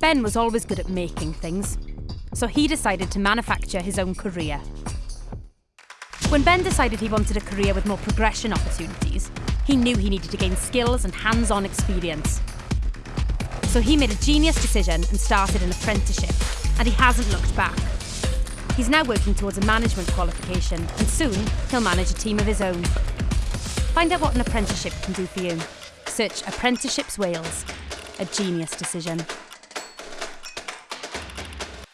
Ben was always good at making things, so he decided to manufacture his own career. When Ben decided he wanted a career with more progression opportunities, he knew he needed to gain skills and hands on experience. So he made a genius decision and started an apprenticeship, and he hasn't looked back. He's now working towards a management qualification, and soon he'll manage a team of his own. Find out what an apprenticeship can do for you. Search Apprenticeships Wales, a genius decision.